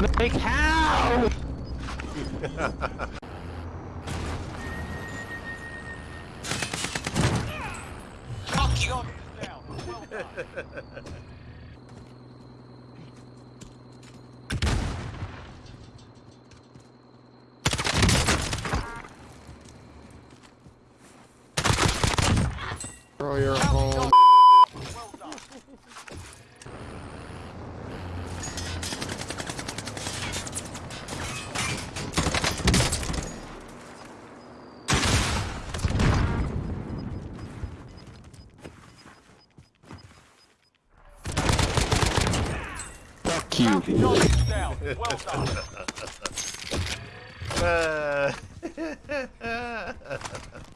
Like how? Throw your home. Fuck you. down. Well done. Uh,